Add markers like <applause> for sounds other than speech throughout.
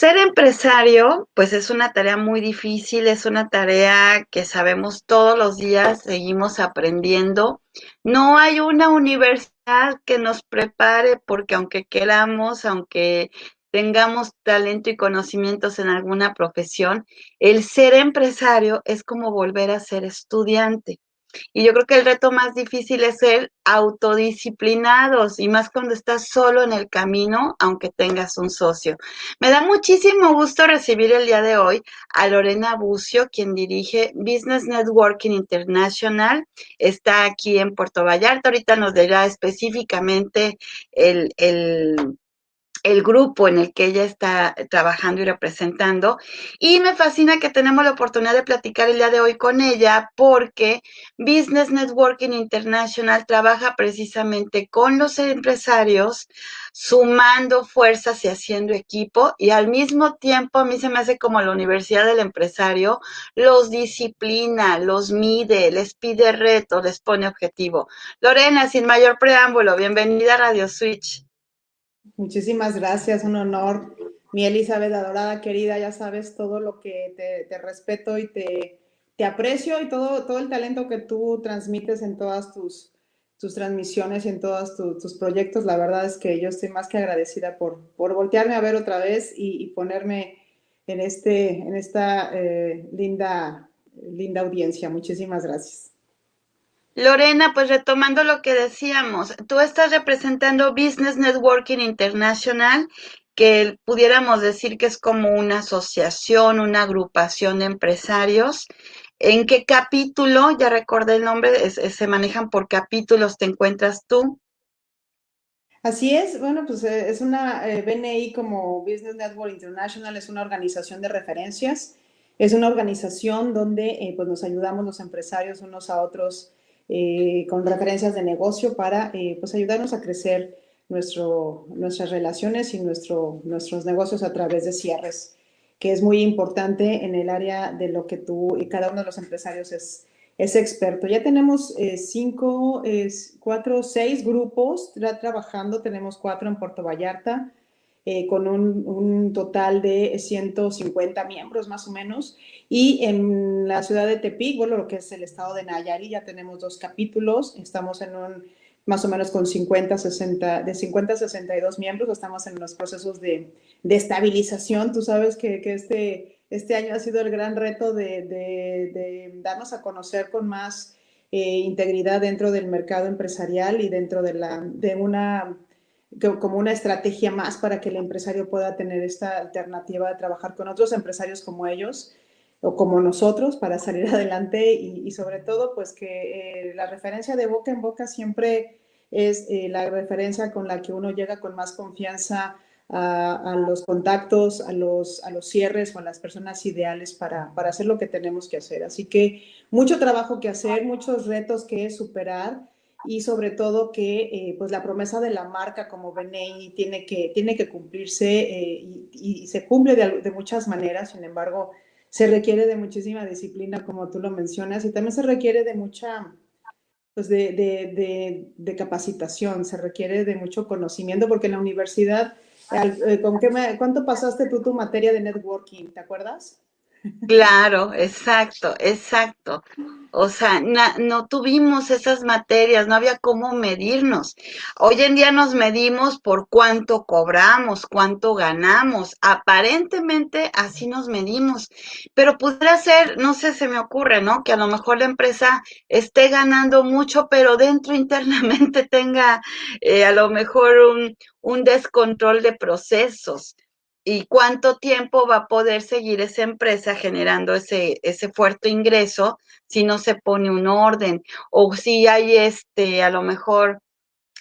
ser empresario, pues es una tarea muy difícil, es una tarea que sabemos todos los días, seguimos aprendiendo. No hay una universidad que nos prepare porque aunque queramos, aunque tengamos talento y conocimientos en alguna profesión, el ser empresario es como volver a ser estudiante. Y yo creo que el reto más difícil es ser autodisciplinados y más cuando estás solo en el camino, aunque tengas un socio. Me da muchísimo gusto recibir el día de hoy a Lorena Bucio, quien dirige Business Networking International. Está aquí en Puerto Vallarta. Ahorita nos dirá específicamente el, el el grupo en el que ella está trabajando y representando. Y me fascina que tenemos la oportunidad de platicar el día de hoy con ella porque Business Networking International trabaja precisamente con los empresarios, sumando fuerzas y haciendo equipo. Y al mismo tiempo a mí se me hace como la Universidad del Empresario, los disciplina, los mide, les pide retos, les pone objetivo. Lorena, sin mayor preámbulo, bienvenida a Radio Switch. Muchísimas gracias, un honor. Mi Elizabeth adorada, querida, ya sabes todo lo que te, respeto y te, aprecio y todo, todo el talento que tú transmites en todas tus, tus transmisiones y en todos tus proyectos. La verdad es que yo estoy más que agradecida por, por voltearme a ver otra vez y, ponerme en, este, en esta eh, linda, linda audiencia. Muchísimas gracias. Lorena, pues retomando lo que decíamos, tú estás representando Business Networking International, que pudiéramos decir que es como una asociación, una agrupación de empresarios. ¿En qué capítulo, ya recordé el nombre, se manejan por capítulos, te encuentras tú? Así es, bueno, pues eh, es una eh, BNI como Business Network International, es una organización de referencias, es una organización donde eh, pues nos ayudamos los empresarios unos a otros eh, con referencias de negocio para eh, pues ayudarnos a crecer nuestro, nuestras relaciones y nuestro, nuestros negocios a través de cierres, que es muy importante en el área de lo que tú y cada uno de los empresarios es, es experto. Ya tenemos eh, cinco, cuatro, seis grupos trabajando, tenemos cuatro en Puerto Vallarta, eh, con un, total de 150 miembros más o menos. Y en la ciudad de Tepic, bueno, lo que es el estado de Nayarit, ya tenemos dos capítulos, estamos en un más o menos con 50, 60, de 50 a 62 miembros, estamos en los procesos de, de estabilización. Tú sabes que, que, este, este año ha sido el gran reto de, de, darnos a conocer con más eh, integridad dentro del mercado empresarial y dentro de, la, de una como una estrategia más para que el empresario pueda tener esta alternativa de trabajar con otros empresarios como ellos o como nosotros para salir <laughs> adelante y, sobre todo pues que eh, la referencia de boca en boca siempre es eh, la referencia con la que uno llega con más confianza a, los contactos, a los, a los cierres o a las personas ideales para, para hacer lo que tenemos que hacer. Así que mucho trabajo que hacer, muchos retos que superar y sobre todo que eh, pues la promesa de la marca como BNI tiene que, tiene que cumplirse eh, y, se cumple de, muchas maneras, sin embargo, se requiere de muchísima disciplina, como tú lo mencionas, y también se requiere de mucha, pues de, de, de capacitación, se requiere de mucho conocimiento, porque en la universidad, eh, ¿con qué ¿cuánto pasaste tú tu materia de networking? ¿Te acuerdas? Claro, exacto, exacto. O sea, no tuvimos esas materias, no había cómo medirnos. Hoy en día nos medimos por cuánto cobramos, cuánto ganamos. Aparentemente así nos medimos, pero pudiera ser, no sé, se me ocurre, ¿no? Que a lo mejor la empresa esté ganando mucho, pero dentro <laughs> internamente tenga eh, a lo mejor un, un descontrol de procesos y cuánto tiempo va a poder seguir esa empresa generando ese, ese fuerte ingreso si no se pone un orden o si hay este, a lo mejor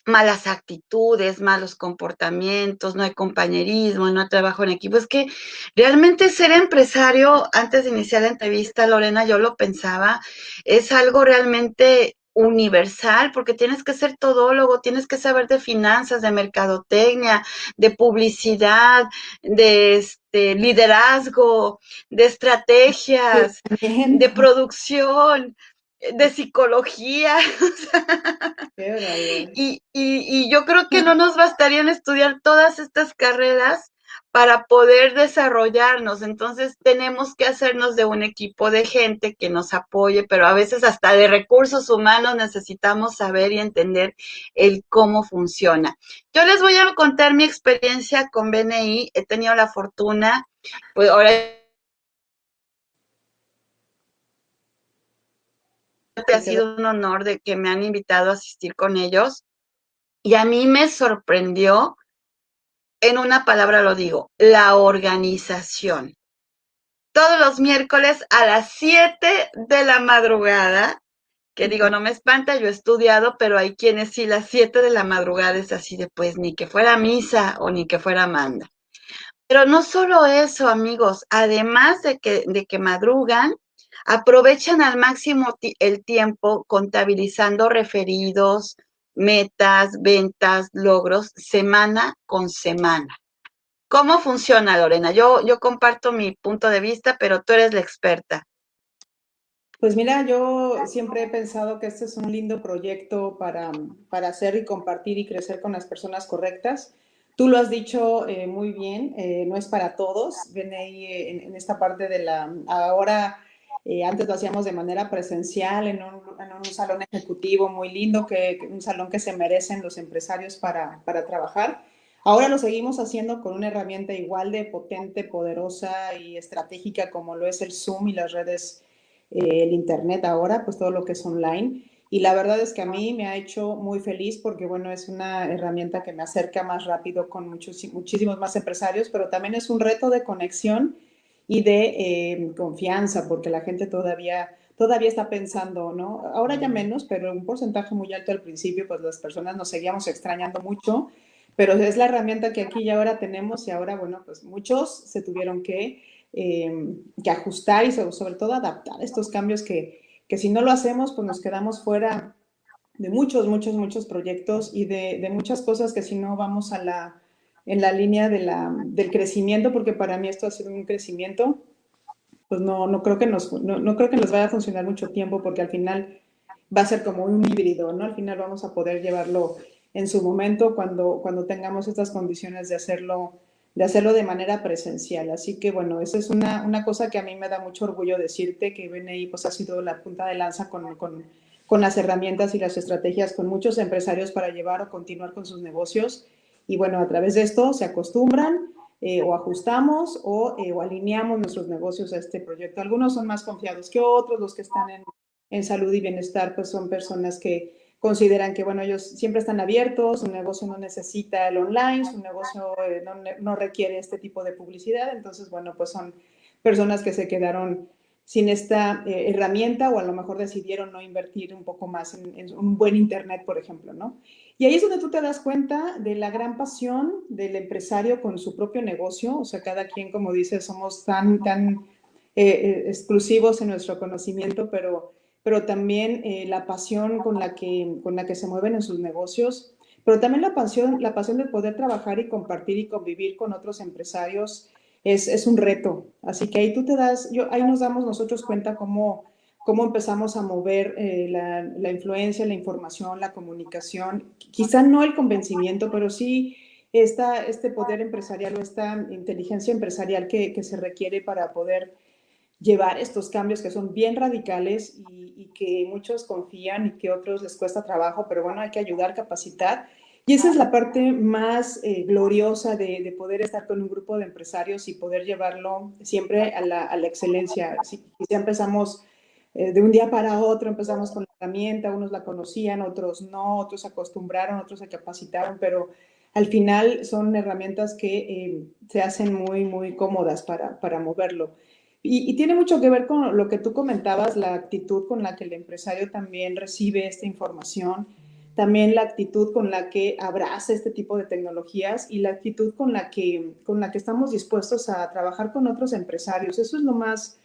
malas actitudes, malos comportamientos, no hay compañerismo, no hay trabajo en equipo. Es que realmente ser empresario, antes de iniciar la entrevista, Lorena, yo lo pensaba, es algo realmente universal, porque tienes que ser todólogo, tienes que saber de finanzas, de mercadotecnia, de publicidad, de este, liderazgo, de estrategias, de producción, de psicología. <laughs> y, y, y yo creo que no nos bastarían estudiar todas estas carreras para poder desarrollarnos. Entonces tenemos que hacernos de un equipo de gente que nos apoye, pero a veces hasta de recursos humanos necesitamos saber y entender el cómo funciona. Yo les voy a contar mi experiencia con BNI. He tenido la fortuna, pues ahora ha sido un honor de que me han invitado a asistir con ellos. Y a mí me sorprendió en una palabra lo digo, la organización. Todos los miércoles a las 7 de la madrugada, que digo, no me espanta, yo he estudiado, pero hay quienes sí, las 7 de la madrugada es así de pues ni que fuera misa o ni que fuera manda. Pero no solo eso, amigos, además de que, de que madrugan, aprovechan al máximo el tiempo contabilizando referidos, metas, ventas, logros, semana con semana. ¿Cómo funciona, Lorena? Yo, yo comparto mi punto de vista, pero tú eres la experta. Pues mira, yo siempre he pensado que este es un lindo proyecto para, para hacer y compartir y crecer con las personas correctas. Tú lo has dicho eh, muy bien, eh, no es para todos. Ven ahí eh, en, en, esta parte de la... Ahora eh, antes lo hacíamos de manera presencial en un, salón ejecutivo muy lindo, que, un salón que se merecen los empresarios para, para, trabajar. Ahora lo seguimos haciendo con una herramienta igual de potente, poderosa y estratégica como lo es el Zoom y las redes, eh, el Internet ahora, pues todo lo que es online. Y la verdad es que a mí me ha hecho muy feliz porque, bueno, es una herramienta que me acerca más rápido con muchos, muchísimos más empresarios, pero también es un reto de conexión y de eh, confianza, porque la gente todavía, todavía está pensando, ¿no? Ahora ya menos, pero un porcentaje muy alto al principio, pues las personas nos seguíamos extrañando mucho, pero es la herramienta que aquí y ahora tenemos y ahora, bueno, pues muchos se tuvieron que, eh, que ajustar y sobre, sobre, todo adaptar estos cambios que, que si no lo hacemos, pues nos quedamos fuera de muchos, muchos, muchos proyectos y de, de muchas cosas que si no vamos a la en la línea de la, del crecimiento, porque para mí esto ha sido un crecimiento, pues no, no, creo que nos, no, no, creo que nos vaya a funcionar mucho tiempo, porque al final va a ser como un híbrido, ¿no? Al final vamos a poder llevarlo en su momento cuando, cuando tengamos estas condiciones de hacerlo, de hacerlo de manera presencial. Así que, bueno, esa es una, una cosa que a mí me da mucho orgullo decirte, que BNI pues ha sido la punta de lanza con, con, con las herramientas y las estrategias con muchos empresarios para llevar o continuar con sus negocios y bueno, a través de esto se acostumbran eh, o ajustamos o, eh, o, alineamos nuestros negocios a este proyecto. Algunos son más confiados que otros, los que están en, en, salud y bienestar, pues son personas que consideran que, bueno, ellos siempre están abiertos, su negocio no necesita el online, su negocio eh, no, no, requiere este tipo de publicidad, entonces, bueno, pues son personas que se quedaron sin esta eh, herramienta o a lo mejor decidieron no invertir un poco más en, en, un buen Internet, por ejemplo, ¿no? Y ahí es donde tú te das cuenta de la gran pasión del empresario con su propio negocio, o sea, cada quien, como dices, somos tan, tan eh, eh, exclusivos en nuestro conocimiento, pero, pero también eh, la pasión con la, que, con la que se mueven en sus negocios, pero también la pasión, la pasión de poder trabajar y compartir y convivir con otros empresarios es, es, un reto. Así que ahí tú te das, yo, ahí nos damos nosotros cuenta cómo, cómo empezamos a mover eh, la, la, influencia, la información, la comunicación. Quizá no el convencimiento, pero sí esta, este poder empresarial o esta inteligencia empresarial que, que, se requiere para poder llevar estos cambios que son bien radicales y, y que muchos confían y que otros les cuesta trabajo, pero bueno, hay que ayudar, capacitar y esa es la parte más eh, gloriosa de, de, poder estar con un grupo de empresarios y poder llevarlo siempre a la, a la excelencia. Si, empezamos eh, de un día para otro, empezamos con la herramienta, unos la conocían, otros no, otros se acostumbraron, otros se capacitaron, pero al final son herramientas que eh, se hacen muy, muy cómodas para, para moverlo. Y, y, tiene mucho que ver con lo que tú comentabas, la actitud con la que el empresario también recibe esta información también la actitud con la que abraza este tipo de tecnologías y la actitud con la que, con la que estamos dispuestos a trabajar con otros empresarios. Eso es lo más,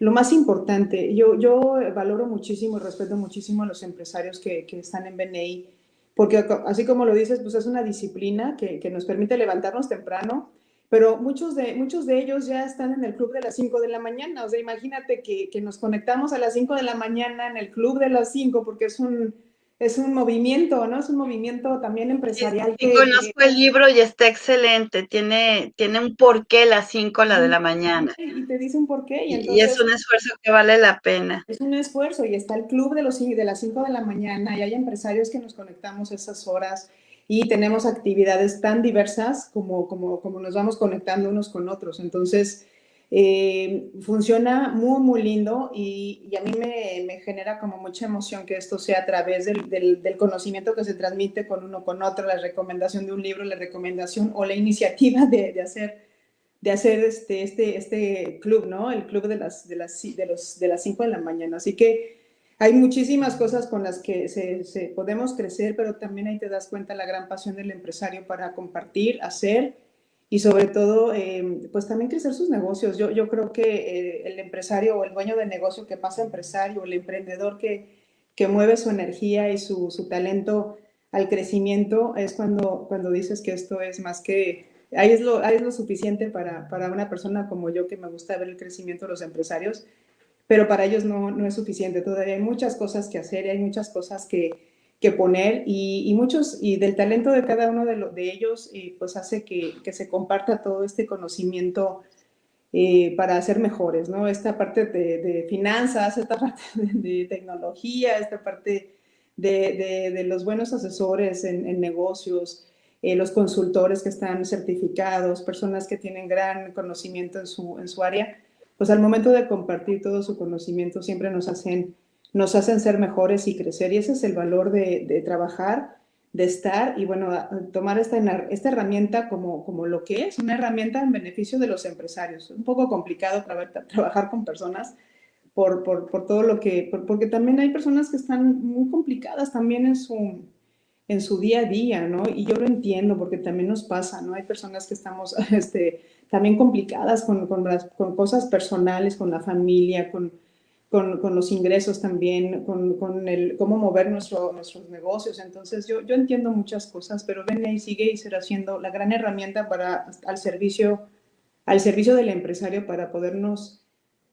lo más importante. Yo, yo valoro muchísimo y respeto muchísimo a los empresarios que, que están en BNI, porque así como lo dices, pues es una disciplina que, que nos permite levantarnos temprano, pero muchos de, muchos de ellos ya están en el club de las 5 de la mañana. O sea, imagínate que, que nos conectamos a las 5 de la mañana en el club de las 5 porque es un es un movimiento, ¿no? Es un movimiento también empresarial. Sí, que, conozco el libro y está excelente. Tiene, tiene un porqué las 5 la de la mañana. Y te dice un porqué. Y, y, es un esfuerzo que vale la pena. Es un esfuerzo y está el club de, los, de las 5 de la mañana y hay empresarios que nos conectamos esas horas y tenemos actividades tan diversas como, como, como nos vamos conectando unos con otros. Entonces, eh, funciona muy, muy lindo y, y a mí me, me, genera como mucha emoción que esto sea a través del, del, del, conocimiento que se transmite con uno con otro, la recomendación de un libro, la recomendación o la iniciativa de, de hacer, de hacer este, este, este club, ¿no? El club de las, de las, de los, de las 5 de la mañana. Así que hay muchísimas cosas con las que se, se podemos crecer, pero también ahí te das cuenta la gran pasión del empresario para compartir, hacer y sobre todo, eh, pues también crecer sus negocios. Yo, yo creo que eh, el empresario o el dueño de negocio que pasa empresario, el emprendedor que, que mueve su energía y su, su, talento al crecimiento, es cuando, cuando dices que esto es más que, ahí es lo, ahí es lo suficiente para, para una persona como yo que me gusta ver el crecimiento de los empresarios, pero para ellos no, no es suficiente. Todavía hay muchas cosas que hacer y hay muchas cosas que, que poner y, y, muchos, y del talento de cada uno de, lo, de ellos, eh, pues hace que, que, se comparta todo este conocimiento eh, para ser mejores, ¿no? Esta parte de, de finanzas, esta <laughs> parte de, tecnología, esta parte de, de los buenos asesores en, en negocios, eh, los consultores que están certificados, personas que tienen gran conocimiento en su, en su área, pues al momento de compartir todo su conocimiento siempre nos hacen nos hacen ser mejores y crecer. Y ese es el valor de, de trabajar, de estar y, bueno, tomar esta, esta herramienta como, como lo que es, una herramienta en beneficio de los empresarios. Un poco complicado para, trabajar con personas por, por, por todo lo que, por, porque también hay personas que están muy complicadas también en su, en su día a día, ¿no? Y yo lo entiendo porque también nos pasa, ¿no? Hay personas que estamos <laughs> este, también complicadas con, con, las, con cosas personales, con la familia, con con, con los ingresos también, con, con, el cómo mover nuestro, nuestros negocios. Entonces, yo, yo entiendo muchas cosas, pero BNI sigue y será siendo la gran herramienta para, al, servicio, al servicio del empresario para podernos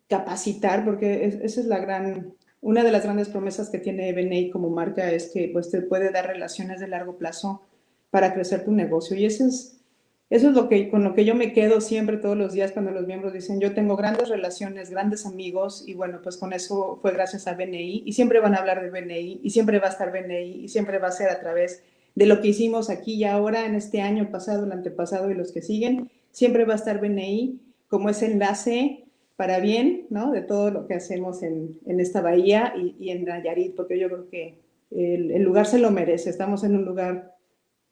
capacitar, porque es, esa es la gran, una de las grandes promesas que tiene BNI como marca es que pues, te puede dar relaciones de largo plazo para crecer tu negocio. Y ese es eso es lo que, con lo que yo me quedo siempre todos los días cuando los miembros dicen, yo tengo grandes relaciones, grandes amigos, y bueno, pues con eso fue gracias a BNI, y siempre van a hablar de BNI, y siempre va a estar BNI, y siempre va a ser a través de lo que hicimos aquí y ahora, en este año pasado, el antepasado y los que siguen, siempre va a estar BNI como ese enlace para bien, ¿no? De todo lo que hacemos en, en esta bahía y, en Nayarit, porque yo creo que el lugar se lo merece, estamos en un lugar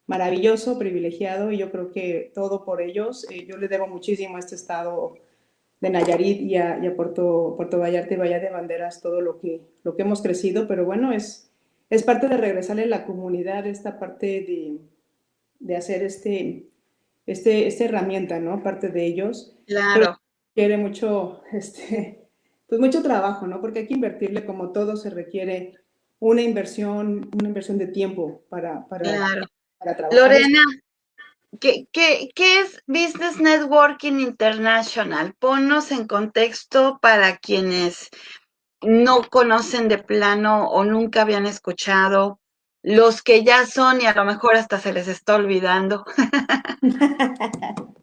maravilloso, privilegiado y yo creo que todo por ellos. Eh, yo le debo muchísimo a este estado de Nayarit y a, y a, Puerto, Puerto Vallarta y Bahía de Banderas todo lo que, lo que hemos crecido, pero bueno, es, es parte de regresarle a la comunidad esta parte de, de hacer este, este, esta herramienta, ¿no? Parte de ellos. Claro. Quiere mucho, este, pues mucho trabajo, ¿no? Porque hay que invertirle como todo se requiere una inversión, una inversión de tiempo para, para, claro. Lorena, ¿qué, ¿qué, qué, es Business Networking International? Ponnos en contexto para quienes no conocen de plano o nunca habían escuchado, los que ya son y a lo mejor hasta se les está olvidando. <laughs>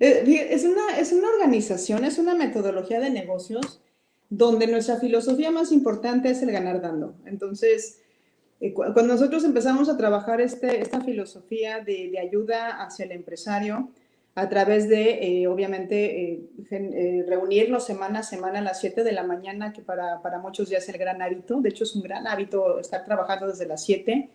es, una, es una organización, es una metodología de negocios donde nuestra filosofía más importante es el ganar dando. Entonces, eh, cuando nosotros empezamos a trabajar este, esta filosofía de, ayuda hacia el empresario, a través de, eh, obviamente, eh, eh, reunirnos semana a semana a las 7 de la mañana, que para, para, muchos ya es el gran hábito, de hecho es un gran hábito estar trabajando desde las 7,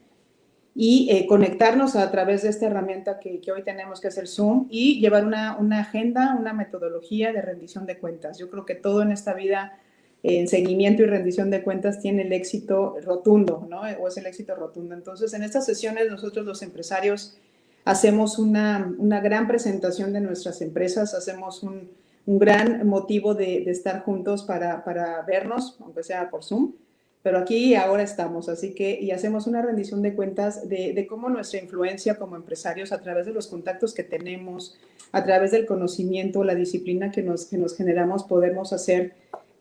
y eh, conectarnos a través de esta herramienta que, que, hoy tenemos, que es el Zoom, y llevar una, una agenda, una metodología de rendición de cuentas. Yo creo que todo en esta vida en seguimiento y rendición de cuentas tiene el éxito rotundo, ¿no? O es el éxito rotundo. Entonces, en estas sesiones nosotros los empresarios hacemos una, una gran presentación de nuestras empresas, hacemos un, un gran motivo de, de estar juntos para, para, vernos, aunque sea por Zoom, pero aquí y ahora estamos, así que, y hacemos una rendición de cuentas de, de cómo nuestra influencia como empresarios a través de los contactos que tenemos, a través del conocimiento, la disciplina que nos, que nos generamos, podemos hacer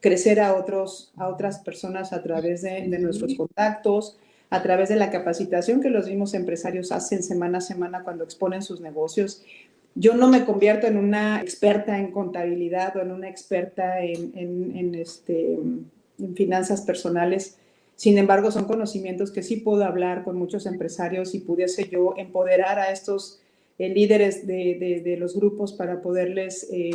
crecer a, otros, a otras personas a través de, de nuestros contactos, a través de la capacitación que los mismos empresarios hacen semana a semana cuando exponen sus negocios. Yo no me convierto en una experta en contabilidad o en una experta en, en, en este, en finanzas personales. Sin embargo, son conocimientos que sí puedo hablar con muchos empresarios y pudiese yo empoderar a estos eh, líderes de, de, de, los grupos para poderles eh,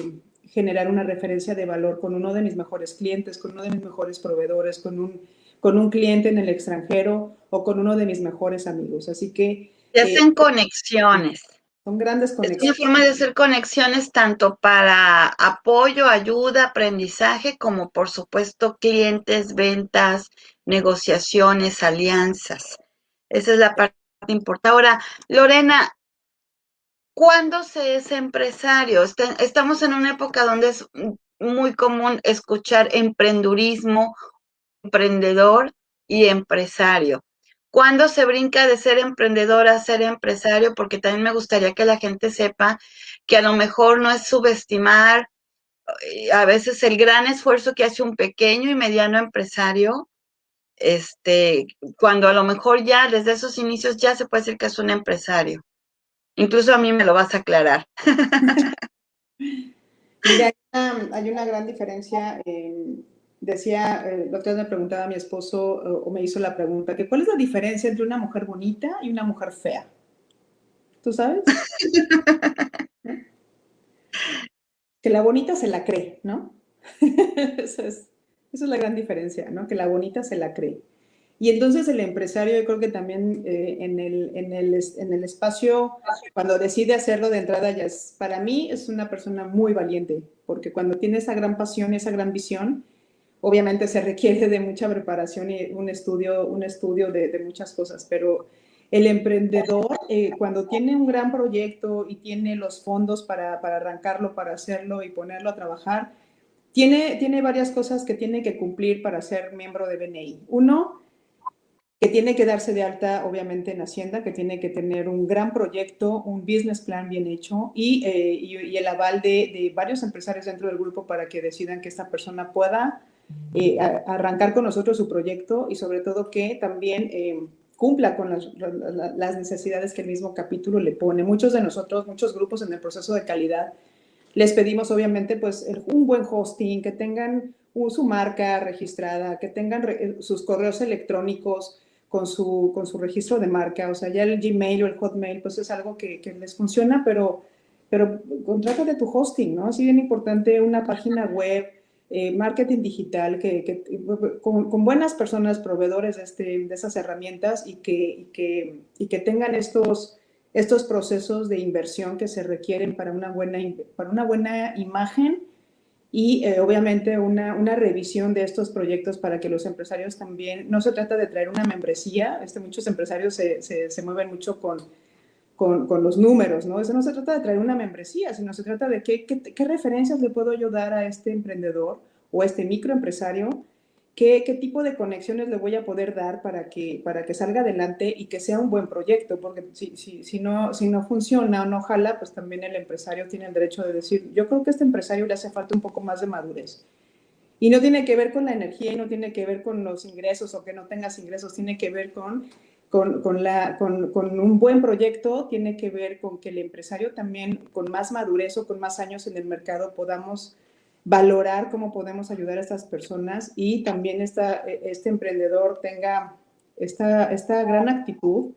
generar una referencia de valor con uno de mis mejores clientes, con uno de mis mejores proveedores, con un, con un cliente en el extranjero o con uno de mis mejores amigos. Así que... Se hacen eh, conexiones. Son grandes conexiones. Es una forma de hacer conexiones tanto para apoyo, ayuda, aprendizaje, como por supuesto clientes, ventas, negociaciones, alianzas. Esa es la parte importante. Ahora, Lorena, ¿cuándo se es empresario? Estamos en una época donde es muy común escuchar emprendurismo, emprendedor y empresario. ¿Cuándo se brinca de ser emprendedor a ser empresario? Porque también me gustaría que la gente sepa que a lo mejor no es subestimar eh, a veces el gran esfuerzo que hace un pequeño y mediano empresario, este, cuando a lo mejor ya desde esos inicios ya se puede decir que es un empresario. Incluso a mí me lo vas a aclarar. <laughs> Mira, hay una, gran diferencia en decía, eh, la otra vez me preguntaba a mi esposo o me hizo la pregunta, que ¿cuál es la diferencia entre una mujer bonita y una mujer fea? ¿Tú sabes? <laughs> que la bonita se la cree, ¿no? <laughs> esa, es, esa, es, la gran diferencia, ¿no? Que la bonita se la cree. Y entonces el empresario, yo creo que también eh, en, el, en, el, en, el, espacio, cuando decide hacerlo de entrada, ya es, para mí es una persona muy valiente, porque cuando tiene esa gran pasión, esa gran visión, Obviamente se requiere de mucha preparación y un estudio, un estudio de, de muchas cosas, pero el emprendedor, eh, cuando tiene un gran proyecto y tiene los fondos para, para, arrancarlo, para hacerlo y ponerlo a trabajar, tiene, tiene varias cosas que tiene que cumplir para ser miembro de BNI. Uno, que tiene que darse de alta, obviamente, en Hacienda, que tiene que tener un gran proyecto, un business plan bien hecho y, eh, y, y el aval de, de, varios empresarios dentro del grupo para que decidan que esta persona pueda eh, arrancar con nosotros su proyecto y sobre todo que también eh, cumpla con las, las, necesidades que el mismo capítulo le pone. Muchos de nosotros, muchos grupos en el proceso de calidad, les pedimos obviamente pues un buen hosting, que tengan un, su marca registrada, que tengan sus correos electrónicos con su, con su registro de marca, o sea, ya el Gmail o el Hotmail pues es algo que, que les funciona, pero, pero de tu hosting, ¿no? Es bien importante una página web, eh, marketing digital, que, que con, con, buenas personas, proveedores de, este, de esas herramientas y que, y que, y que tengan estos, estos procesos de inversión que se requieren para una buena, para una buena imagen y eh, obviamente una, una, revisión de estos proyectos para que los empresarios también, no se trata de traer una membresía, este, muchos empresarios se, se, se mueven mucho con, con, con, los números, ¿no? Eso no se trata de traer una membresía, sino se trata de qué, qué, qué referencias le puedo yo dar a este emprendedor o a este microempresario, qué, qué tipo de conexiones le voy a poder dar para que, para que salga adelante y que sea un buen proyecto, porque si, si, si, no, si no funciona o no jala, pues también el empresario tiene el derecho de decir, yo creo que a este empresario le hace falta un poco más de madurez. Y no tiene que ver con la energía y no tiene que ver con los ingresos o que no tengas ingresos, tiene que ver con con, con, la, con, con, un buen proyecto tiene que ver con que el empresario también con más madurez o con más años en el mercado podamos valorar cómo podemos ayudar a estas personas y también esta, este emprendedor tenga esta, esta gran actitud,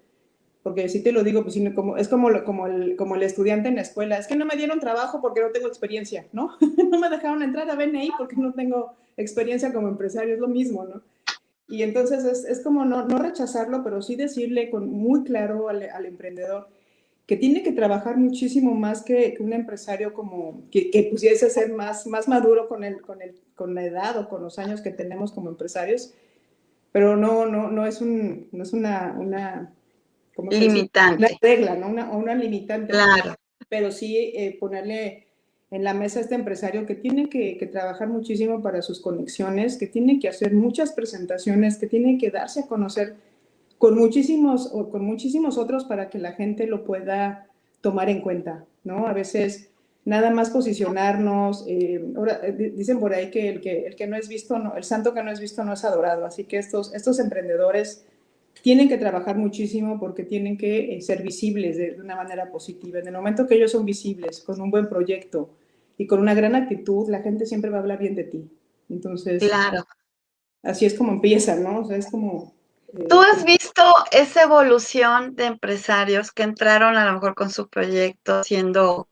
porque si te lo digo, pues como, es como, como, el, como el estudiante en la escuela, es que no me dieron trabajo porque no tengo experiencia, ¿no? <laughs> no me dejaron entrar a BNI porque no tengo experiencia como empresario, es lo mismo, ¿no? Y entonces es, es como no, no, rechazarlo, pero sí decirle con muy claro al, al, emprendedor que tiene que trabajar muchísimo más que, que un empresario como que, que, pudiese ser más, más maduro con, el, con, el, con la edad o con los años que tenemos como empresarios, pero no, no, no es, un, no es una, una limitante. Una regla, ¿no? Una, una limitante. Claro. Pero sí eh, ponerle en la mesa este empresario que tiene que, que, trabajar muchísimo para sus conexiones, que tiene que hacer muchas presentaciones, que tiene que darse a conocer con muchísimos, con muchísimos otros para que la gente lo pueda tomar en cuenta, ¿no? A veces nada más posicionarnos. Eh, ahora, eh, dicen por ahí que el, que el que no es visto, no, el santo que no es visto no es adorado. Así que estos, estos emprendedores tienen que trabajar muchísimo porque tienen que eh, ser visibles de, de, una manera positiva. En el momento que ellos son visibles, con un buen proyecto y con una gran actitud, la gente siempre va a hablar bien de ti. Entonces, claro. así es como empieza, ¿no? O sea, es como... ¿Tú has visto esa evolución de empresarios que entraron a lo mejor con su proyecto siendo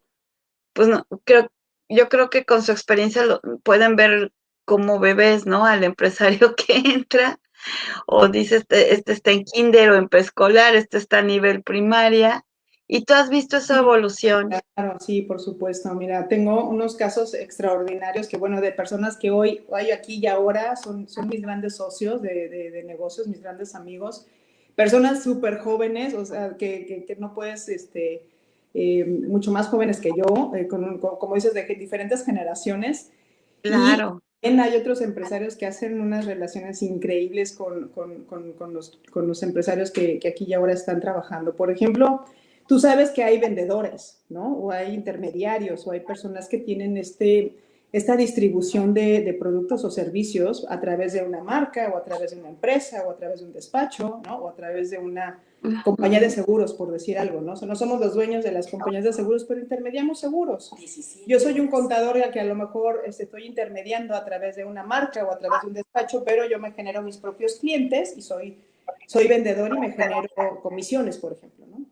pues no, creo, yo creo que con su experiencia lo, pueden ver como bebés, ¿no? Al empresario <laughs> que entra o dice, este, este está en kinder o en preescolar, este está a nivel primaria. ¿Y tú has visto esa evolución? Claro, sí, por supuesto. Mira, tengo unos casos extraordinarios que, bueno, de personas que hoy, hoy aquí y ahora son, son mis grandes socios de, de, de negocios, mis grandes amigos. Personas súper jóvenes, o sea, que, que, que no puedes, este, eh, mucho más jóvenes que yo, eh, con, con, como dices, de diferentes generaciones. Claro. Y hay otros empresarios que hacen unas relaciones increíbles con, con, con los, los, empresarios que, que, aquí y ahora están trabajando. Por ejemplo, tú sabes que hay vendedores, ¿no? O hay intermediarios, o hay personas que tienen este, esta distribución de, de, productos o servicios a través de una marca, o a través de una empresa, o a través de un despacho, ¿no? O a través de una compañía de seguros, por decir algo, ¿no? O sea, no somos los dueños de las compañías de seguros, pero intermediamos seguros. Yo soy un contador que a lo mejor este, estoy intermediando a través de una marca o a través de un despacho, pero yo me genero mis propios clientes y soy, soy vendedor y me genero comisiones, por ejemplo, ¿no?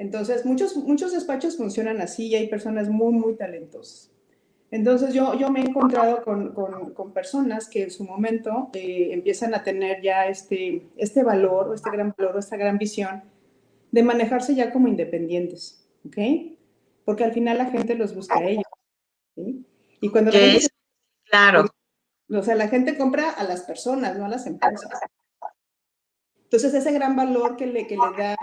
Entonces, muchos, muchos despachos funcionan así y hay personas muy, muy talentosas. Entonces yo, yo me he encontrado con, con, con personas que en su momento eh, empiezan a tener ya este, este valor, este gran valor, esta gran visión de manejarse ya como independientes, ¿ok? Porque al final la gente los busca a ellos, ¿sí? Y cuando... ¿Qué es? Claro. O sea, la gente compra a las personas, no a las empresas. Entonces, ese gran valor que le, que le da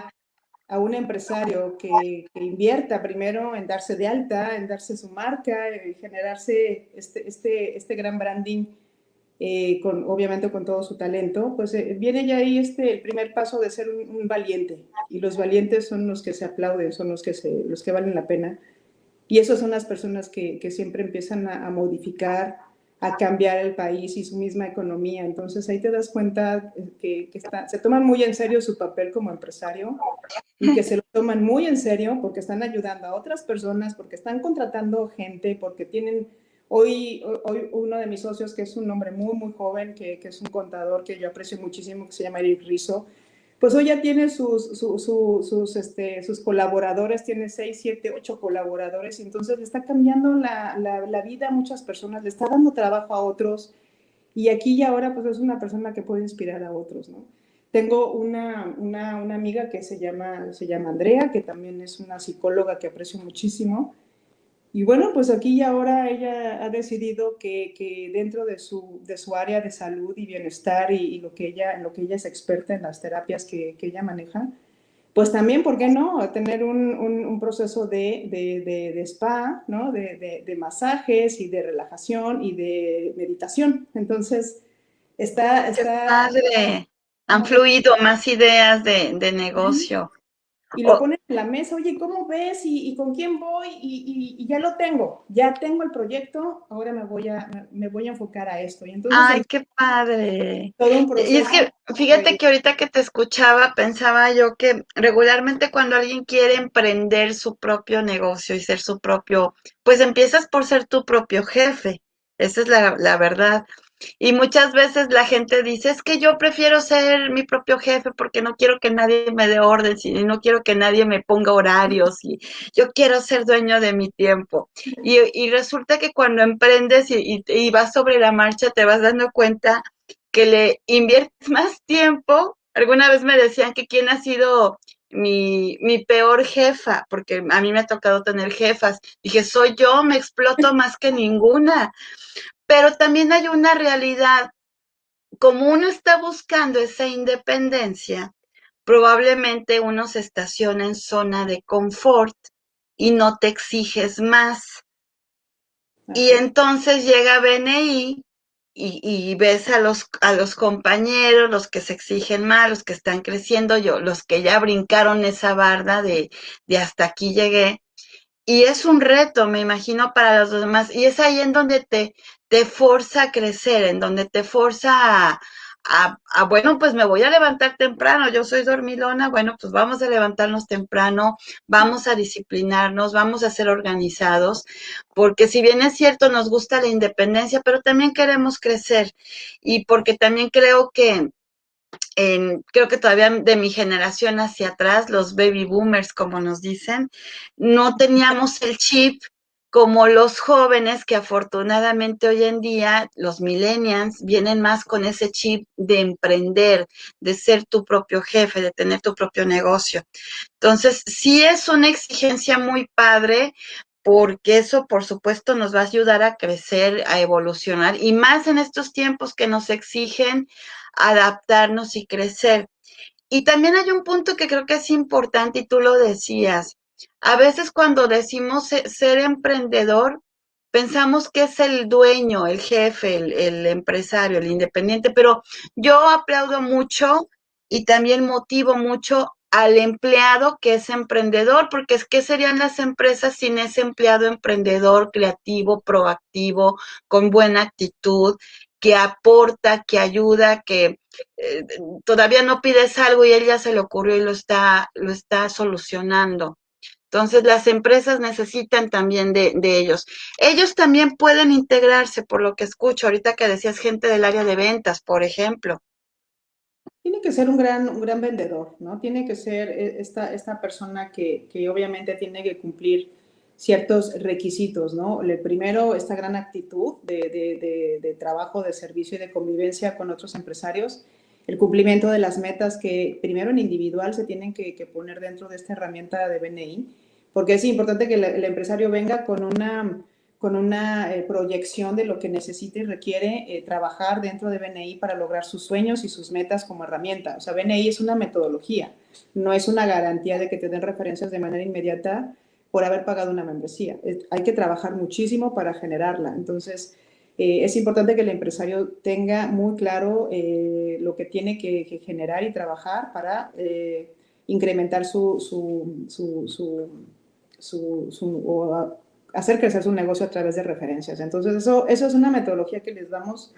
a un empresario que, que, invierta primero en darse de alta, en darse su marca, en generarse este, este, este gran branding, eh, con, obviamente con todo su talento, pues eh, viene ya ahí este, el primer paso de ser un, un, valiente. Y los valientes son los que se aplauden, son los que, se, los que valen la pena. Y esas son las personas que, que siempre empiezan a, a modificar, a cambiar el país y su misma economía. Entonces ahí te das cuenta que, que se toman muy en serio su papel como empresario y que se lo toman muy en serio porque están ayudando a otras personas, porque están contratando gente, porque tienen... Hoy, hoy uno de mis socios, que es un hombre muy, muy joven, que, que es un contador que yo aprecio muchísimo, que se llama Eric Rizzo, pues hoy ya tiene sus, su, su, sus, este, sus colaboradores, tiene seis, siete, ocho colaboradores, y entonces le está cambiando la, la, la, vida a muchas personas, le está dando trabajo a otros, y aquí y ahora pues es una persona que puede inspirar a otros, ¿no? Tengo una, una, una amiga que se llama, se llama Andrea, que también es una psicóloga que aprecio muchísimo, y bueno, pues aquí y ahora ella ha decidido que, que dentro de su, de su, área de salud y bienestar y, y, lo que ella, en lo que ella es experta en las terapias que, que ella maneja, pues también, ¿por qué no? Tener un, un, un proceso de, de, de, de, spa, ¿no? De, de, masajes y de relajación y de meditación. Entonces, está... está ¡Qué padre! Han fluido más ideas de, negocio y lo ponen en la mesa, oye, ¿cómo ves? ¿Y, y con quién voy? Y, y, y, ya lo tengo, ya tengo el proyecto, ahora me voy a, me voy a enfocar a esto. Y entonces, ¡Ay, qué padre! Todo un proceso. Y es que, fíjate que ahorita que te escuchaba, pensaba yo que regularmente cuando alguien quiere emprender su propio negocio y ser su propio, pues empiezas por ser tu propio jefe, esa es la, la verdad. Y muchas veces la gente dice, es que yo prefiero ser mi propio jefe porque no quiero que nadie me dé órdenes y no quiero que nadie me ponga horarios y yo quiero ser dueño de mi tiempo. Y, y resulta que cuando emprendes y, y, y, vas sobre la marcha te vas dando cuenta que le inviertes <laughs> más tiempo. Alguna vez me decían que quién ha sido mi, mi peor jefa, porque a mí me ha tocado tener jefas. Dije, soy yo, me exploto más que ninguna pero también hay una realidad. Como uno está buscando esa independencia, probablemente uno se estaciona en zona de confort y no te exiges más. Y entonces llega BNI y, y, ves a los, a los compañeros, los que se exigen más, los que están creciendo, yo, los que ya brincaron esa barda de, de hasta aquí llegué, y es un reto, me imagino, para los demás. Y es ahí en donde te, te forza a crecer, en donde te forza a, bueno, pues me voy a levantar temprano, yo soy dormilona, bueno, pues vamos a levantarnos temprano, vamos a disciplinarnos, vamos a ser organizados, porque si bien es cierto, nos gusta la independencia, pero también queremos crecer. Y porque también creo que en, creo que todavía de mi generación hacia atrás, los baby boomers, como nos dicen, no teníamos el chip como los jóvenes que afortunadamente hoy en día, los millennials, vienen más con ese chip de emprender, de ser tu propio jefe, de tener tu propio negocio. Entonces, sí es una exigencia muy padre, porque eso, por supuesto, nos va a ayudar a crecer, a evolucionar, y más en estos tiempos que nos exigen adaptarnos y crecer. Y también hay un punto que creo que es importante y tú lo decías. A veces cuando decimos ser emprendedor, pensamos que es el dueño, el jefe, el, empresario, el independiente, pero yo aplaudo mucho y también motivo mucho al empleado que es emprendedor, porque es que serían las empresas sin ese empleado emprendedor, creativo, proactivo, con buena actitud, que aporta, que ayuda, que eh, todavía no pides algo y él ya se le ocurrió y lo está, lo está solucionando. Entonces, las empresas necesitan también de, de, ellos. Ellos también pueden integrarse, por lo que escucho, ahorita que decías gente del área de ventas, por ejemplo. Tiene que ser un gran, un gran vendedor, ¿no? Tiene que ser eh, esta, esta persona que, que obviamente tiene que cumplir ciertos requisitos, ¿no? El primero, esta gran actitud de, de, de, de, trabajo, de servicio y de convivencia con otros empresarios, el cumplimiento de las metas que primero en individual se tienen que, poner dentro de esta herramienta de BNI, porque es importante que el, el empresario venga con una, con una eh, proyección de lo que necesita y requiere eh, trabajar dentro de BNI para lograr sus sueños y sus metas como herramienta. O sea, BNI es una metodología, no es una garantía de que te den referencias de manera inmediata, por haber pagado una membresía. Hay que trabajar muchísimo para generarla. Entonces, eh, es importante que el empresario tenga muy claro eh, lo que tiene que, que, generar y trabajar para eh, incrementar su, su, su, su, su o hacer crecer su negocio a través de referencias. Entonces, eso, eso es una metodología que les damos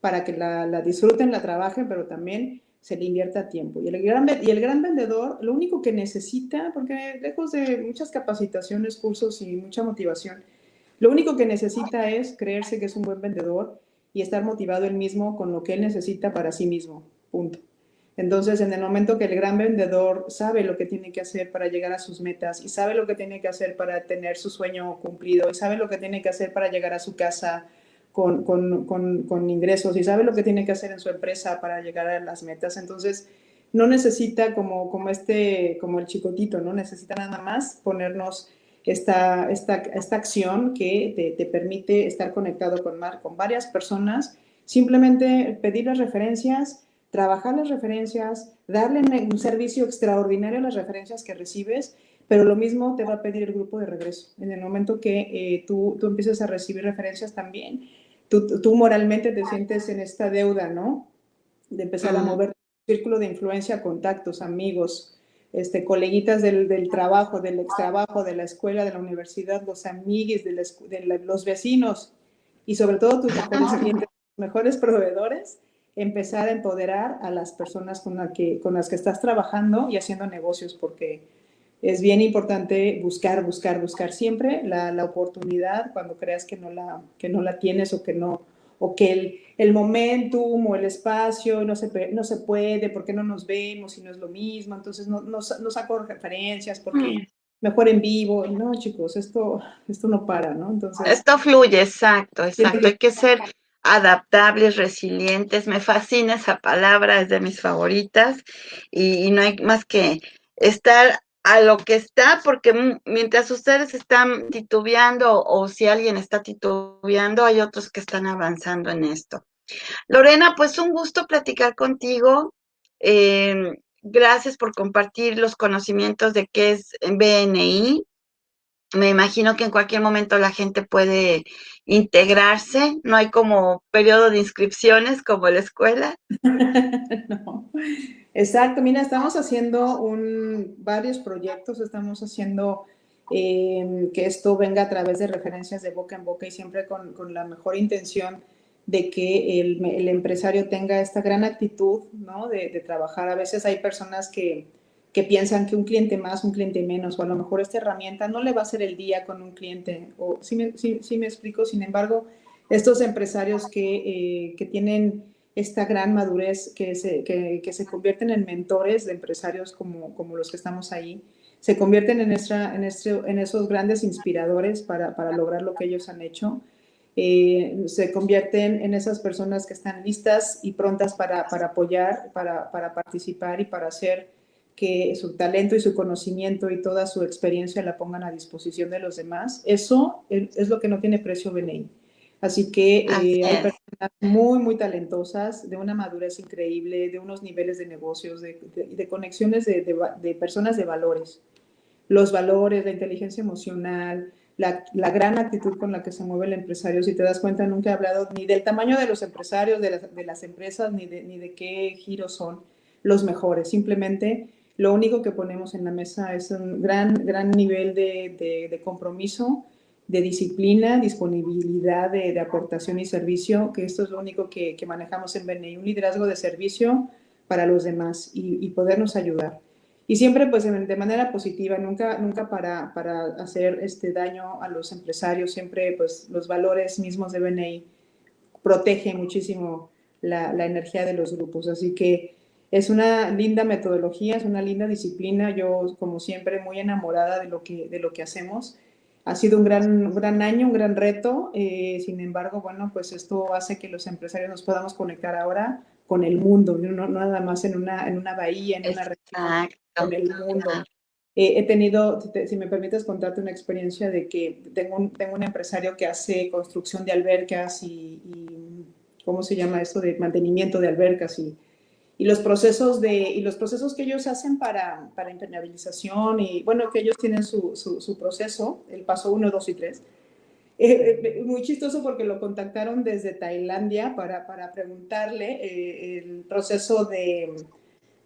para que la, la disfruten, la trabajen, pero también se le invierta tiempo. Y el, gran, y el gran vendedor, lo único que necesita, porque lejos de muchas capacitaciones, cursos y mucha motivación, lo único que necesita es creerse que es un buen vendedor y estar motivado él mismo con lo que él necesita para sí mismo. Punto. Entonces, en el momento que el gran vendedor sabe lo que tiene que hacer para llegar a sus metas y sabe lo que tiene que hacer para tener su sueño cumplido y sabe lo que tiene que hacer para llegar a su casa con, con, con, con, ingresos y sabe lo que tiene que hacer en su empresa para llegar a las metas. Entonces, no necesita como, como, este, como el chicotito, ¿no? Necesita nada más ponernos esta, esta, esta acción que te, te, permite estar conectado con, con varias personas, simplemente pedir las referencias, trabajar las referencias, darle un servicio extraordinario a las referencias que recibes pero lo mismo te va a pedir el grupo de regreso. En el momento que eh, tú, tú empieces a recibir referencias también, tú, tú, moralmente te sientes en esta deuda, ¿no? De empezar a mover tu círculo de influencia, contactos, amigos, este, coleguitas del, del trabajo, del extrabajo, de la escuela, de la universidad, los amigues, de, la, de la, los vecinos y sobre todo tus mejores proveedores, empezar a empoderar a las personas con, la que, con las que estás trabajando y haciendo negocios, porque es bien importante buscar, buscar, buscar siempre la, la, oportunidad cuando creas que no la, que no la tienes o que no o que el, el momentum o el espacio no se, no se puede, porque no nos vemos y no es lo mismo, entonces no, no, no saco referencias porque mm. mejor en vivo. No, chicos, esto, esto no para, ¿no? Entonces, esto fluye, exacto, exacto. Hay que ser adaptables, resilientes. Me fascina esa palabra, es de mis favoritas y, y no hay más que estar a lo que está, porque mientras ustedes están titubeando o si alguien está titubeando, hay otros que están avanzando en esto. Lorena, pues un gusto platicar contigo. Eh, gracias por compartir los conocimientos de qué es BNI. Me imagino que en cualquier momento la gente puede integrarse, no hay como periodo de inscripciones como la escuela. <laughs> no. Exacto, mira, estamos haciendo un, varios proyectos, estamos haciendo eh, que esto venga a través de referencias de boca en boca y siempre con, con la mejor intención de que el, el, empresario tenga esta gran actitud ¿no? de, trabajar. A veces hay personas que, que, piensan que un cliente más, un cliente menos, o a lo mejor esta herramienta no le va a hacer el día con un cliente, o sí me, sí, sí me explico, sin embargo, estos empresarios que, eh, que tienen esta gran madurez, que se, que, que, se convierten en mentores de empresarios como, como los que estamos ahí, se convierten en, esta, en, este, en esos grandes inspiradores para, para, lograr lo que ellos han hecho. Eh, se convierten en esas personas que están listas y prontas para, para apoyar, para, para, participar y para hacer que su talento y su conocimiento y toda su experiencia la pongan a disposición de los demás. Eso es lo que no tiene precio BNI. Así que eh, hay personas muy, muy talentosas, de una madurez increíble, de unos niveles de negocios, de, de, de conexiones de, de, personas de valores. Los valores, la inteligencia emocional, la, la, gran actitud con la que se mueve el empresario. Si te das cuenta, nunca he hablado ni del tamaño de los empresarios, de las, de las empresas, ni de, ni de qué giros son los mejores. Simplemente lo único que ponemos en la mesa es un gran, gran nivel de, de compromiso, de disciplina, disponibilidad de, de, aportación y servicio, que esto es lo único que, que, manejamos en BNI, un liderazgo de servicio para los demás y, y podernos ayudar. Y siempre pues de manera positiva, nunca, nunca para, para hacer este daño a los empresarios, siempre pues los valores mismos de BNI protegen muchísimo la, la energía de los grupos. Así que es una linda metodología, es una linda disciplina, yo como siempre muy enamorada de lo que, de lo que hacemos ha sido un gran, un gran año, un gran reto. Eh, sin embargo, bueno, pues esto hace que los empresarios nos podamos conectar ahora con el mundo, no, no nada más en una, en una bahía, en una región, con el mundo. Eh, he tenido, te, si me permites contarte una experiencia de que tengo un, tengo un empresario que hace construcción de albercas y, y, ¿cómo se llama esto? De mantenimiento de albercas y, y los procesos de y los procesos que ellos hacen para, para impermeabilización y bueno que ellos tienen su, su, su proceso el paso 1, 2 y 3 eh, eh, muy chistoso porque lo contactaron desde Tailandia para, para preguntarle eh, el proceso de,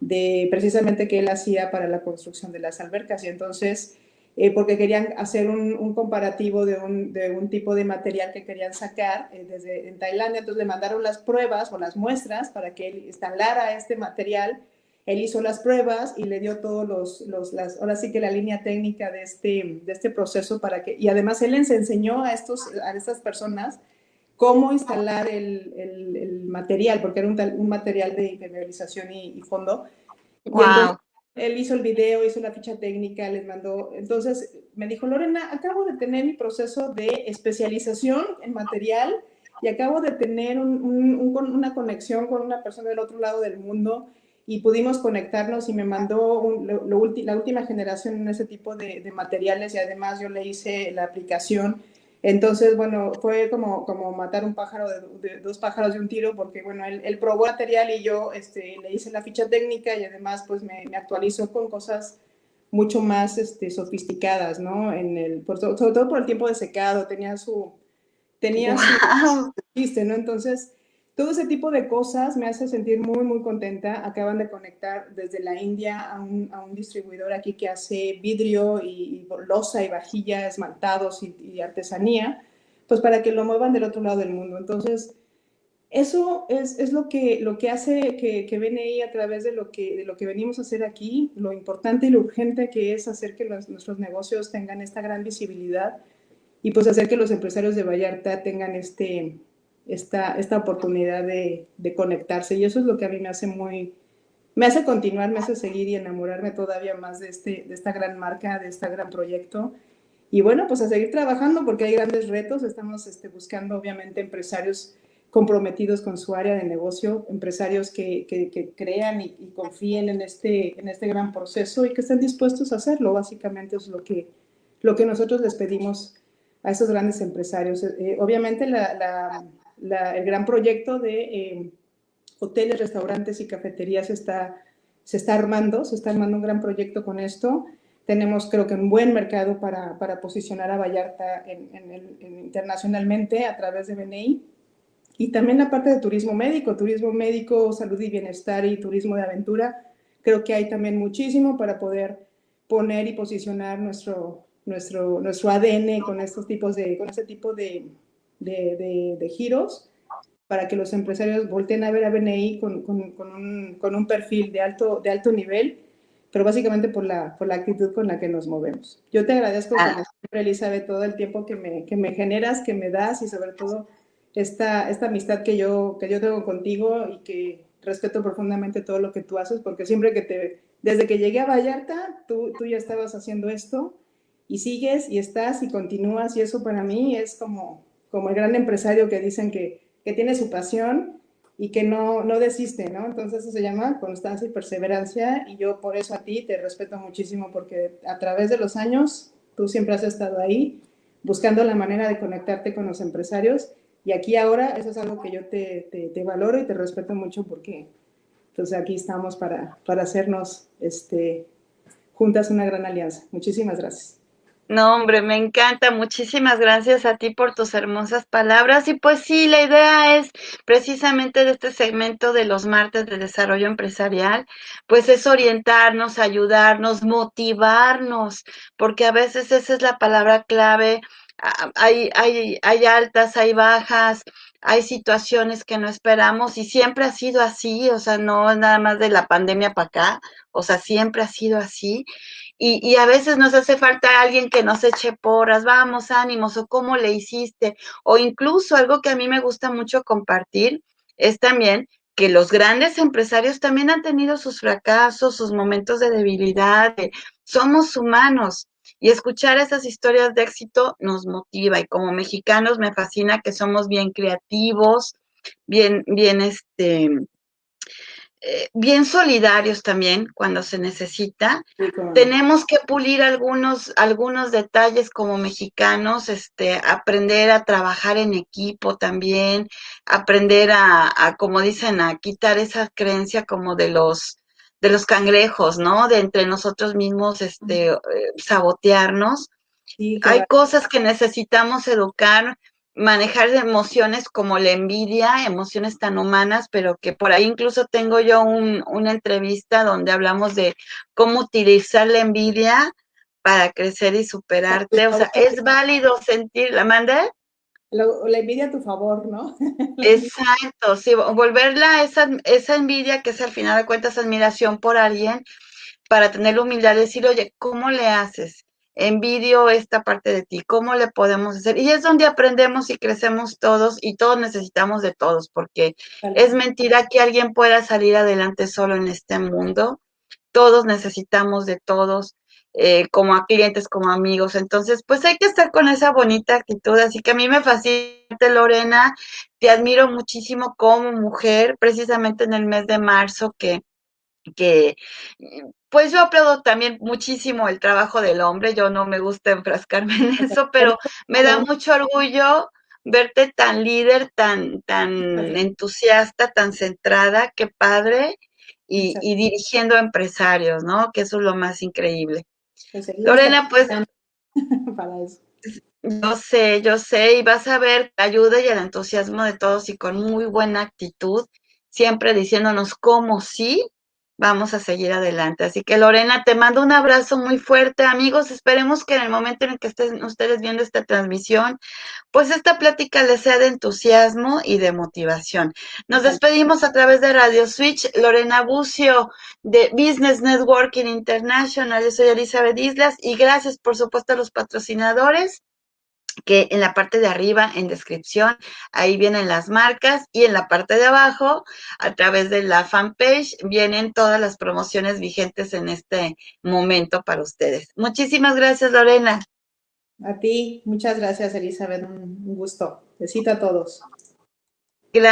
de precisamente que él hacía para la construcción de las albercas. Y entonces eh, porque querían hacer un, un comparativo de un, de un, tipo de material que querían sacar eh, desde en Tailandia, entonces le mandaron las pruebas o las muestras para que él instalara este material, él hizo las pruebas y le dio todos los, los las, ahora sí que la línea técnica de este, de este proceso para que, y además él les enseñó a, estos, a estas personas cómo instalar el, el, el material, porque era un, un, material de impermeabilización y, y fondo. Wow. Y entonces, él hizo el video, hizo la ficha técnica, les mandó. Entonces me dijo, Lorena, acabo de tener mi proceso de especialización en material y acabo de tener un, un, un, una conexión con una persona del otro lado del mundo y pudimos conectarnos y me mandó la última generación en ese tipo de materiales y además yo le hice la aplicación entonces, bueno, fue como, como matar un pájaro de, de, dos pájaros de un tiro, porque, bueno, él, él probó material y yo este, le hice la ficha técnica y además, pues, me, me actualizó con cosas mucho más este, sofisticadas, ¿no? En el, por, sobre todo por el tiempo de secado, tenía su, tenía wow. su, ¿no? Entonces, todo ese tipo de cosas me hace sentir muy, muy contenta. Acaban de conectar desde la India a un, a un distribuidor aquí que hace vidrio y, y y vajilla, esmaltados y, y, artesanía, pues para que lo muevan del otro lado del mundo. Entonces, eso es, es lo, que, lo que hace que, que BNI a través de lo que, de lo que venimos a hacer aquí, lo importante y lo urgente que es hacer que los, nuestros negocios tengan esta gran visibilidad y pues hacer que los empresarios de Vallarta tengan este esta, esta oportunidad de, conectarse. Y eso es lo que a mí me hace muy, me hace continuar, me hace seguir y enamorarme todavía más de, este, de esta gran marca, de este gran proyecto. Y bueno, pues a seguir trabajando porque hay grandes retos. Estamos este, buscando obviamente empresarios comprometidos con su área de negocio, empresarios que, crean y, confíen en este, en este gran proceso y que estén dispuestos a hacerlo. Básicamente es lo que, lo que nosotros les pedimos a esos grandes empresarios. Eh, obviamente la, la, el gran proyecto de eh, hoteles, restaurantes y cafeterías está, se está armando, se está armando un gran proyecto con esto. Tenemos, creo que, un buen mercado para, para posicionar a Vallarta en, en el, en, internacionalmente a través de BNI. Y también la parte de turismo médico, turismo médico, salud y bienestar y turismo de aventura. Creo que hay también muchísimo para poder poner y posicionar nuestro, nuestro, nuestro ADN con estos tipos de, con este tipo de, de, de, de giros para que los empresarios volteen a ver a BNI con, con, con, un, con, un, perfil de alto, de alto nivel, pero básicamente por la, por la actitud con la que nos movemos. Yo te agradezco, ah. como siempre, Elizabeth, todo el tiempo que me, que me generas, que me das y sobre todo esta, esta amistad que yo, que yo tengo contigo y que respeto profundamente todo lo que tú haces, porque siempre que te, desde que llegué a Vallarta, tú, tú ya estabas haciendo esto y sigues y estás y continúas y eso para mí es como, como el gran empresario que dicen que que tiene su pasión y que no, no desiste, ¿no? Entonces eso se llama constancia y perseverancia y yo por eso a ti te respeto muchísimo porque a través de los años tú siempre has estado ahí buscando la manera de conectarte con los empresarios y aquí ahora eso es algo que yo te, te, valoro y te respeto mucho porque entonces aquí estamos para, para hacernos este, juntas una gran alianza. Muchísimas gracias. No, hombre, me encanta. Muchísimas gracias a ti por tus hermosas palabras. Y pues sí, la idea es precisamente de este segmento de los martes de desarrollo empresarial, pues es orientarnos, ayudarnos, motivarnos, porque a veces esa es la palabra clave. Hay, hay, hay altas, hay bajas, hay situaciones que no esperamos y siempre ha sido así, o sea, no nada más de la pandemia para acá, o sea, siempre ha sido así. Y, y, a veces nos hace falta alguien que nos eche porras, vamos, ánimos, o cómo le hiciste, o incluso algo que a mí me gusta mucho compartir es también que los grandes empresarios también han tenido sus fracasos, sus momentos de debilidad, de, somos humanos. Y escuchar esas historias de éxito nos motiva y como mexicanos me fascina que somos bien creativos, bien, bien, este, eh, bien solidarios también cuando se necesita. Sí, Tenemos que pulir algunos, algunos detalles como mexicanos, este, aprender a trabajar en equipo también, aprender a, a, como dicen, a quitar esa creencia como de los de los cangrejos, ¿no? De entre nosotros mismos, este, eh, sabotearnos. Sí, claro. Hay cosas que necesitamos educar manejar emociones como la envidia, emociones tan humanas, pero que por ahí incluso tengo yo un, una entrevista donde hablamos de cómo utilizar la envidia para crecer y superarte. O sea, es válido sentir, ¿la mandé? La, la, envidia a tu favor, ¿no? <laughs> Exacto, sí, volverla esa, esa envidia que es al final de cuentas admiración por alguien, para tener la humildad de decir, oye, ¿cómo le haces? Envidio esta parte de ti, ¿cómo le podemos hacer? Y es donde aprendemos y crecemos todos y todos necesitamos de todos, porque vale. es mentira que alguien pueda salir adelante solo en este mundo. Todos necesitamos de todos, eh, como a clientes, como amigos. Entonces, pues hay que estar con esa bonita actitud. Así que a mí me fascina, Lorena, te admiro muchísimo como mujer, precisamente en el mes de marzo que que pues yo aplaudo también muchísimo el trabajo del hombre, yo no me gusta enfrascarme en <laughs> eso, pero me da mucho orgullo verte tan líder, tan, tan entusiasta, tan centrada, qué padre, y, y, dirigiendo a empresarios, ¿no? Que eso es lo más increíble. Pues Lorena, pues... <laughs> Para eso. Yo sé, yo sé, y vas a ver la ayuda y el entusiasmo de todos y con muy buena actitud, siempre diciéndonos cómo sí vamos a seguir adelante. Así que Lorena, te mando un abrazo muy fuerte, amigos. Esperemos que en el momento en el que estén ustedes viendo esta transmisión, pues esta plática les sea de entusiasmo y de motivación. Nos despedimos a través de Radio Switch. Lorena Bucio de Business Networking International. Yo soy Elizabeth Islas y gracias, por supuesto, a los patrocinadores que en la parte de arriba, en descripción, ahí vienen las marcas y en la parte de abajo, a través de la fanpage, vienen todas las promociones vigentes en este momento para ustedes. Muchísimas gracias, Lorena. A ti, muchas gracias, Elizabeth. Un gusto. Besito a todos.